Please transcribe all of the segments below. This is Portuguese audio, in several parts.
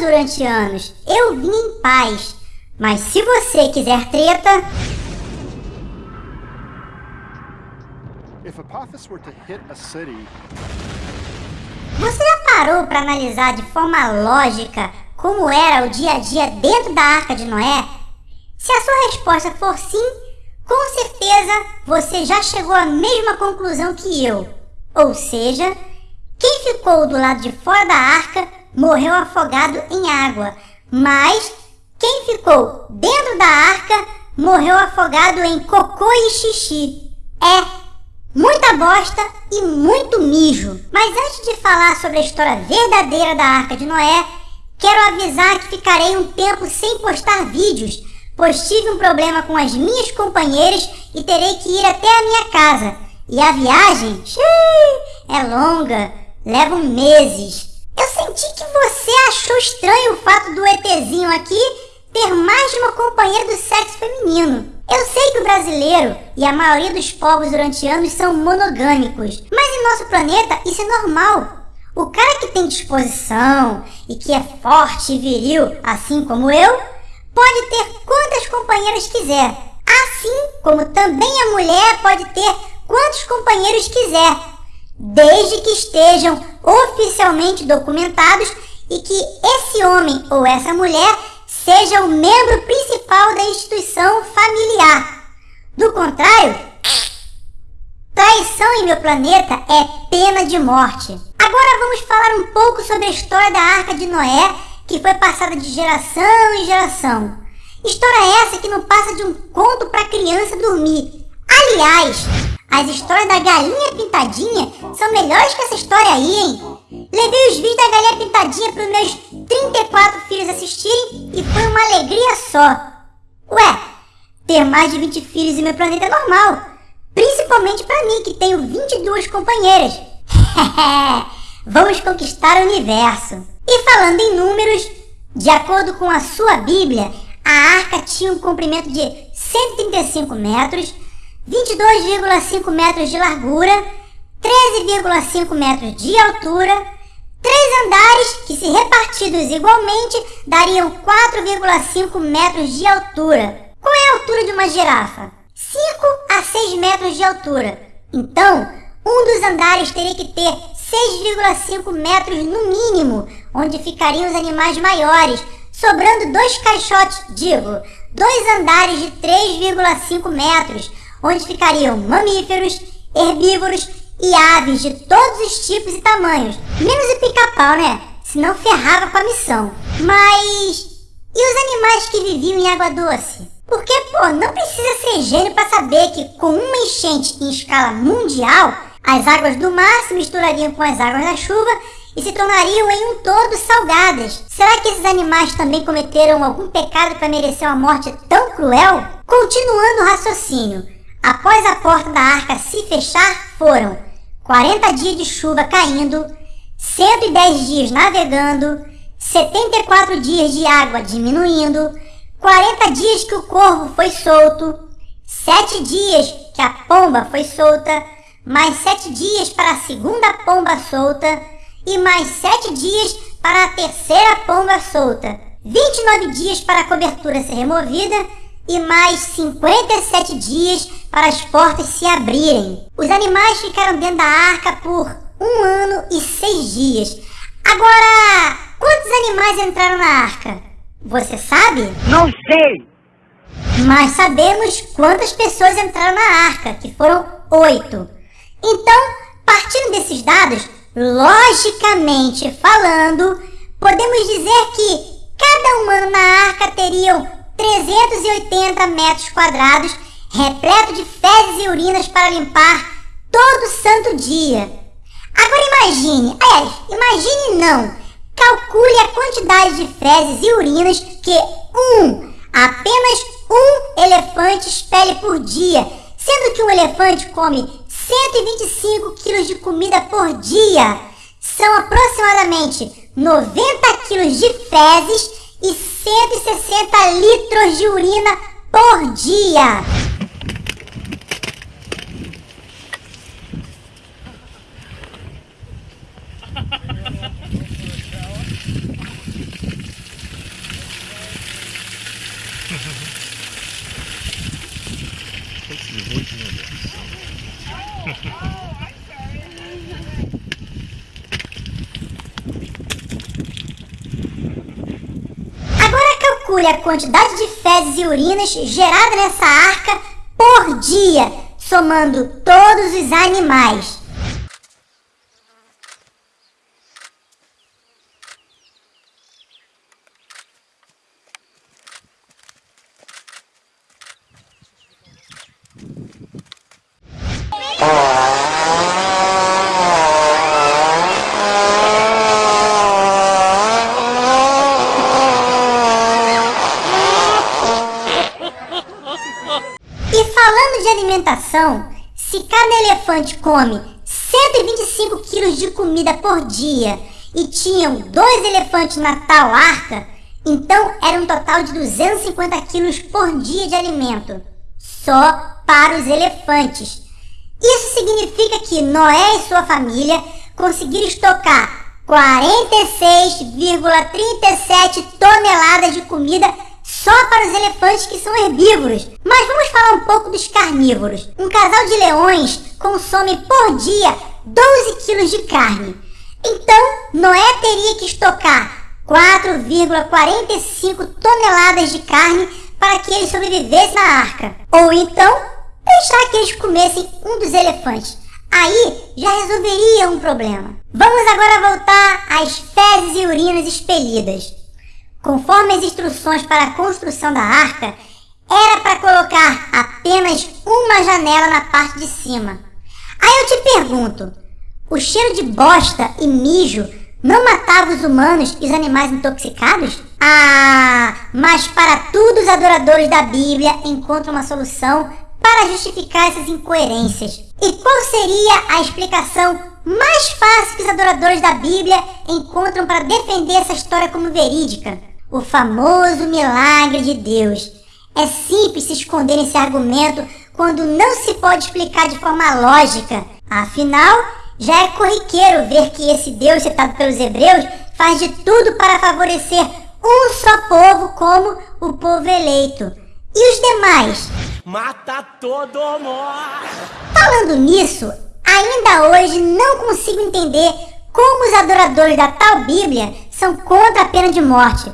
durante anos. Eu vim em paz. Mas se você quiser treta. Você já parou para analisar de forma lógica como era o dia a dia dentro da Arca de Noé? Se a sua resposta for sim, com certeza você já chegou à mesma conclusão que eu. Ou seja, quem ficou do lado de fora da arca morreu afogado em água, mas quem ficou dentro da arca morreu afogado em cocô e xixi. É, muita bosta e muito mijo. Mas antes de falar sobre a história verdadeira da Arca de Noé, quero avisar que ficarei um tempo sem postar vídeos, pois tive um problema com as minhas companheiras e terei que ir até a minha casa. E a viagem, xiii, é longa, leva meses. Eu senti que você achou estranho o fato do ETzinho aqui ter mais de uma companheira do sexo feminino. Eu sei que o brasileiro e a maioria dos povos durante anos são monogâmicos, mas em nosso planeta isso é normal. O cara que tem disposição e que é forte e viril, assim como eu, pode ter quantas companheiras quiser. Assim como também a mulher pode ter quantos companheiros quiser, desde que estejam oficialmente documentados e que esse homem ou essa mulher seja o membro principal da instituição familiar. Do contrário, traição em meu planeta é pena de morte. Agora vamos falar um pouco sobre a história da Arca de Noé, que foi passada de geração em geração. História essa que não passa de um conto para criança dormir. Aliás, as histórias da galinha pintadinha são melhores que essa história aí, hein? Levei os vídeos da galinha pintadinha para os meus 34 filhos assistirem e foi uma alegria só. Ué, ter mais de 20 filhos em meu planeta é normal. Principalmente para mim, que tenho 22 companheiras. Vamos conquistar o universo. E falando em números, de acordo com a sua Bíblia, a arca tinha um comprimento de 135 metros, 22,5 metros de largura, 13,5 metros de altura, três andares que, se repartidos igualmente, dariam 4,5 metros de altura. Qual é a altura de uma girafa? 5 a 6 metros de altura. Então, um dos andares teria que ter 6,5 metros no mínimo, onde ficariam os animais maiores, sobrando dois caixotes, digo, dois andares de 3,5 metros, onde ficariam mamíferos, herbívoros e aves de todos os tipos e tamanhos, menos o pica-pau, né? Senão ferrava com a missão. Mas e os animais que viviam em água doce? Porque, pô, não precisa ser gênio para saber que com uma enchente em escala mundial, as águas do mar se misturariam com as águas da chuva e se tornariam em um todo salgadas. Será que esses animais também cometeram algum pecado para merecer uma morte tão cruel? Continuando o raciocínio, após a porta da arca se fechar, foram 40 dias de chuva caindo, 110 dias navegando, 74 dias de água diminuindo, 40 dias que o corvo foi solto, 7 dias que a pomba foi solta, mais 7 dias para a segunda pomba solta e mais 7 dias para a terceira pomba solta, 29 dias para a cobertura ser removida e mais 57 dias para as portas se abrirem. Os animais ficaram dentro da arca por um ano e seis dias. Agora, quantos animais entraram na arca? Você sabe? Não sei! Mas sabemos quantas pessoas entraram na arca, que foram oito. Então, partindo desses dados, logicamente falando, podemos dizer que cada humano na arca teriam 380 metros quadrados, repleto de fezes e urinas para limpar todo santo dia. Agora imagine, aliás, imagine não, calcule a quantidade de fezes e urinas que um, apenas um elefante expele por dia, sendo que um elefante come 125 quilos de comida por dia. São aproximadamente 90 quilos de fezes e 160 litros de urina por dia. A quantidade de fezes e urinas gerada nessa arca por dia, somando todos os animais. E falando de alimentação, se cada elefante come 125 quilos de comida por dia e tinham dois elefantes na tal arca, então era um total de 250 quilos por dia de alimento, só para os elefantes. Isso significa que Noé e sua família conseguiram estocar 46,37 toneladas de comida só para os elefantes que são herbívoros. Mas vamos falar um pouco dos carnívoros. Um casal de leões consome por dia 12 quilos de carne. Então, Noé teria que estocar 4,45 toneladas de carne para que eles sobrevivessem na arca. Ou então, deixar que eles comessem um dos elefantes. Aí já resolveria um problema. Vamos agora voltar às fezes e urinas expelidas. Conforme as instruções para a construção da arca, era para colocar apenas uma janela na parte de cima. Aí eu te pergunto: o cheiro de bosta e mijo não matava os humanos e os animais intoxicados? Ah, mas para tudo os adoradores da Bíblia encontram uma solução para justificar essas incoerências. E qual seria a explicação mais fácil que os adoradores da Bíblia encontram para defender essa história como verídica? O famoso milagre de Deus. É simples se esconder nesse argumento quando não se pode explicar de forma lógica. Afinal, já é corriqueiro ver que esse Deus citado pelos hebreus faz de tudo para favorecer um só povo como o povo eleito. E os demais? Mata todo mundo! Falando nisso, ainda hoje não consigo entender como os adoradores da tal Bíblia são contra a pena de morte.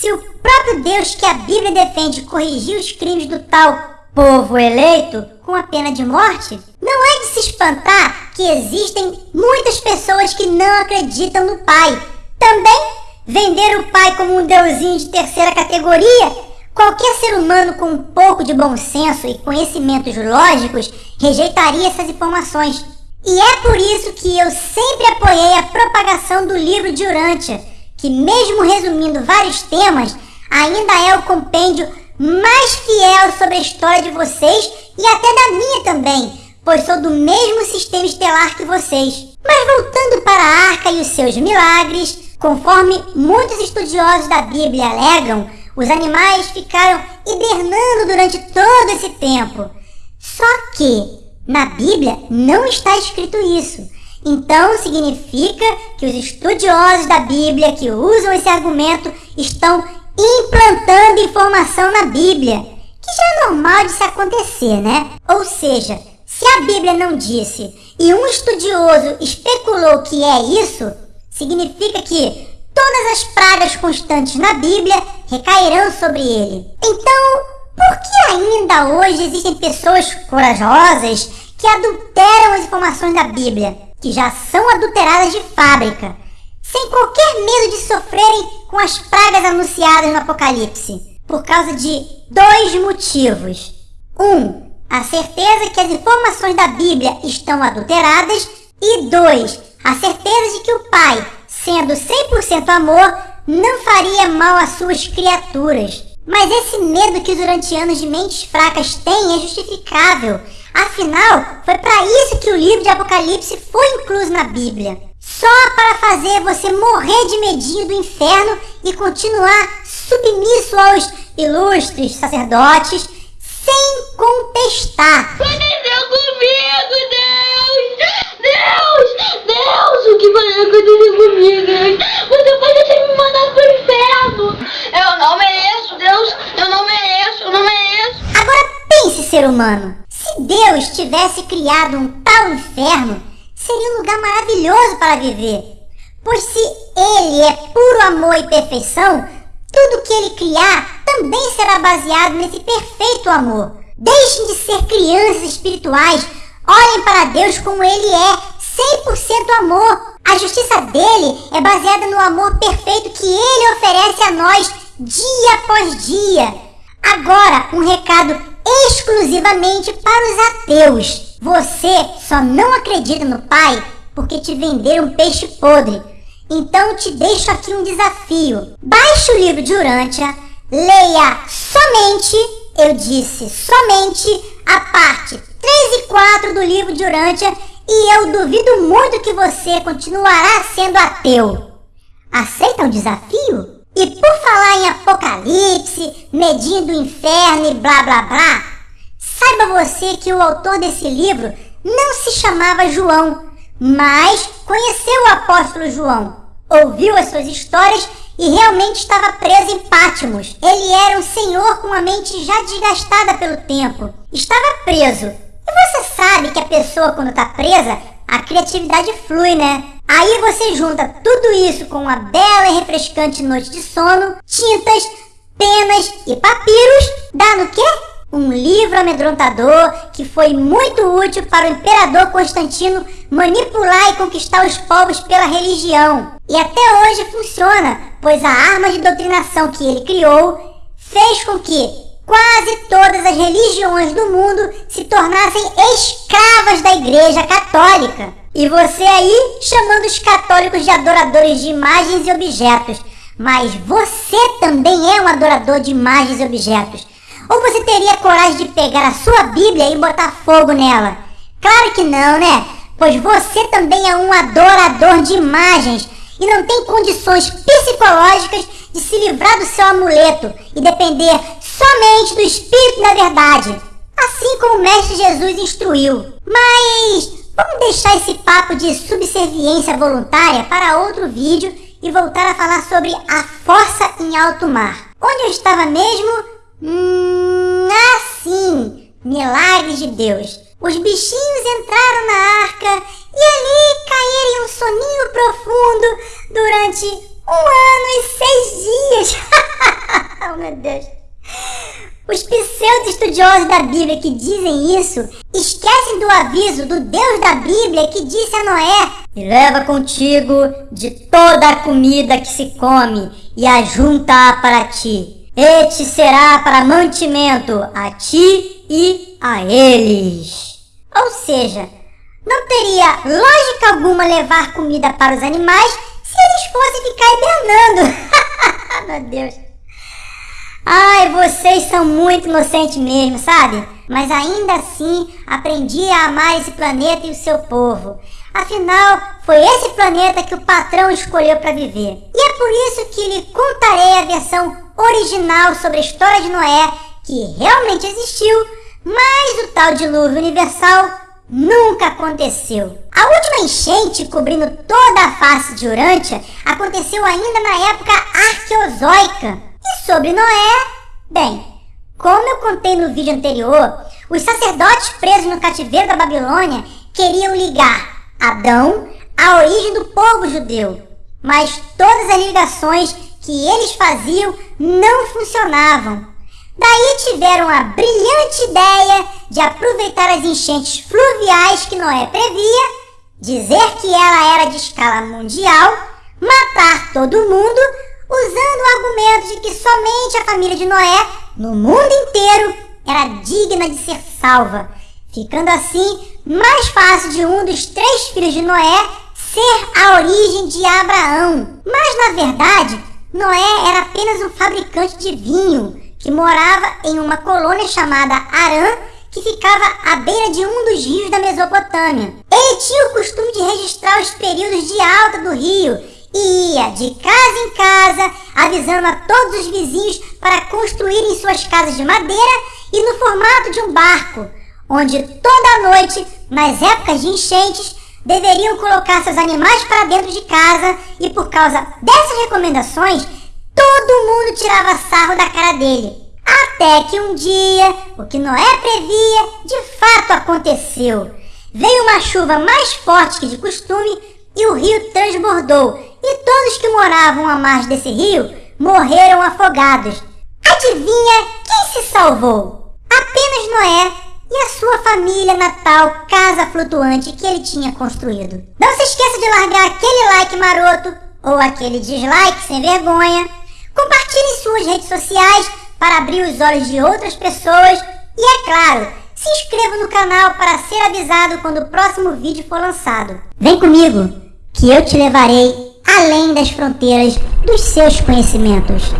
Se o próprio Deus que a Bíblia defende corrigiu os crimes do tal povo eleito com a pena de morte, não é de se espantar que existem muitas pessoas que não acreditam no Pai. Também vender o Pai como um deusinho de terceira categoria, qualquer ser humano com um pouco de bom senso e conhecimentos lógicos rejeitaria essas informações. E é por isso que eu sempre apoiei a propagação do livro de Urântia que, mesmo resumindo vários temas, ainda é o compêndio mais fiel sobre a história de vocês e até da minha também, pois sou do mesmo sistema estelar que vocês. Mas voltando para a arca e os seus milagres, conforme muitos estudiosos da Bíblia alegam, os animais ficaram hibernando durante todo esse tempo. Só que na Bíblia não está escrito isso. Então significa que os estudiosos da Bíblia que usam esse argumento estão implantando informação na Bíblia, que já é normal de se acontecer, né? Ou seja, se a Bíblia não disse e um estudioso especulou que é isso, significa que todas as pragas constantes na Bíblia recairão sobre ele. Então, por que ainda hoje existem pessoas corajosas que adulteram as informações da Bíblia? Que já são adulteradas de fábrica, sem qualquer medo de sofrerem com as pragas anunciadas no Apocalipse, por causa de dois motivos. Um, a certeza que as informações da Bíblia estão adulteradas, e dois, a certeza de que o Pai, sendo 100% amor, não faria mal às suas criaturas. Mas esse medo que os urantianos de mentes fracas têm é justificável Afinal, foi para isso que o livro de Apocalipse foi incluso na Bíblia. Só para fazer você morrer de medinho do inferno e continuar submisso aos ilustres sacerdotes sem contestar. Aconteceu comigo, Deus! Deus! Deus! O que vai acontecer comigo, Deus? Você pode ter me mandado pro inferno! Eu não mereço, Deus! Eu não mereço, eu não mereço! Agora pense, ser humano. Deus tivesse criado um tal inferno, seria um lugar maravilhoso para viver. Pois se Ele é puro amor e perfeição, tudo que Ele criar também será baseado nesse perfeito amor. Deixem de ser crianças espirituais, olhem para Deus como Ele é, 100% amor. A justiça dele é baseada no amor perfeito que Ele oferece a nós dia após dia. Agora, um recado exclusivamente para os ateus. Você só não acredita no Pai porque te venderam peixe podre. Então te deixo aqui um desafio. Baixe o livro de Urântia, leia somente, eu disse somente, a parte 3 e 4 do livro de Urântia e eu duvido muito que você continuará sendo ateu. Aceita o desafio? E por falar em apocalipse, medinho do inferno e blá blá blá, saiba você que o autor desse livro não se chamava João, mas conheceu o apóstolo João, ouviu as suas histórias e realmente estava preso em Pátimos. Ele era um senhor com a mente já desgastada pelo tempo. Estava preso. E você sabe que a pessoa quando está presa, a criatividade flui, né? Aí você junta tudo isso com uma bela e refrescante noite de sono, tintas, penas e papiros, dá no quê? Um livro amedrontador que foi muito útil para o imperador Constantino manipular e conquistar os povos pela religião. E até hoje funciona, pois a arma de doutrinação que ele criou fez com que quase todas as religiões do mundo se tornassem escravas da Igreja Católica. E você aí chamando os católicos de adoradores de imagens e objetos. Mas você também é um adorador de imagens e objetos. Ou você teria coragem de pegar a sua Bíblia e botar fogo nela? Claro que não, né? Pois você também é um adorador de imagens e não tem condições psicológicas de se livrar do seu amuleto e depender somente do Espírito da Verdade. Assim como o Mestre Jesus instruiu. Mas Vamos deixar esse papo de subserviência voluntária para outro vídeo e voltar a falar sobre a força em alto mar. Onde eu estava mesmo? Hum, assim, milagres de Deus. Os bichinhos entraram na arca e ali caíram em um soninho profundo durante um ano e seis dias. oh meu Deus. Os pseudo-estudiosos da Bíblia que dizem isso esquecem do aviso do Deus da Bíblia que disse a Noé: E leva contigo de toda a comida que se come e ajunta-a para ti. E te será para mantimento a ti e a eles. Ou seja, não teria lógica alguma levar comida para os animais se eles fossem ficar hibernando. Meu Deus. Ai, vocês são muito inocentes mesmo, sabe? Mas ainda assim aprendi a amar esse planeta e o seu povo. Afinal, foi esse planeta que o patrão escolheu para viver. E é por isso que lhe contarei a versão original sobre a história de Noé, que realmente existiu, mas o tal dilúvio universal nunca aconteceu. A última enchente cobrindo toda a face de Urântia aconteceu ainda na época arqueozoica. E sobre Noé, bem, como eu contei no vídeo anterior, os sacerdotes presos no cativeiro da Babilônia queriam ligar Adão à origem do povo judeu, mas todas as ligações que eles faziam não funcionavam. Daí tiveram a brilhante ideia de aproveitar as enchentes fluviais que Noé previa, dizer que ela era de escala mundial, matar todo mundo usando o argumento de que somente a família de Noé, no mundo inteiro, era digna de ser salva, ficando assim mais fácil de um dos três filhos de Noé ser a origem de Abraão. Mas na verdade, Noé era apenas um fabricante de vinho que morava em uma colônia chamada Arã, que ficava à beira de um dos rios da Mesopotâmia. Ele tinha o costume de registrar os períodos de alta do rio e ia de casa em casa avisando a todos os vizinhos para construírem suas casas de madeira e no formato de um barco, onde toda noite, nas épocas de enchentes, deveriam colocar seus animais para dentro de casa e por causa dessas recomendações, todo mundo tirava sarro da cara dele. Até que um dia, o que Noé previa, de fato aconteceu? Veio uma chuva mais forte que de costume e o rio transbordou, e todos que moravam à margem desse rio morreram afogados. Adivinha quem se salvou? Apenas Noé e a sua família na tal casa flutuante que ele tinha construído. Não se esqueça de largar aquele like maroto ou aquele dislike sem vergonha. Compartilhe suas redes sociais para abrir os olhos de outras pessoas e, é claro, se inscreva no canal para ser avisado quando o próximo vídeo for lançado. Vem comigo, que eu te levarei além das fronteiras dos seus conhecimentos.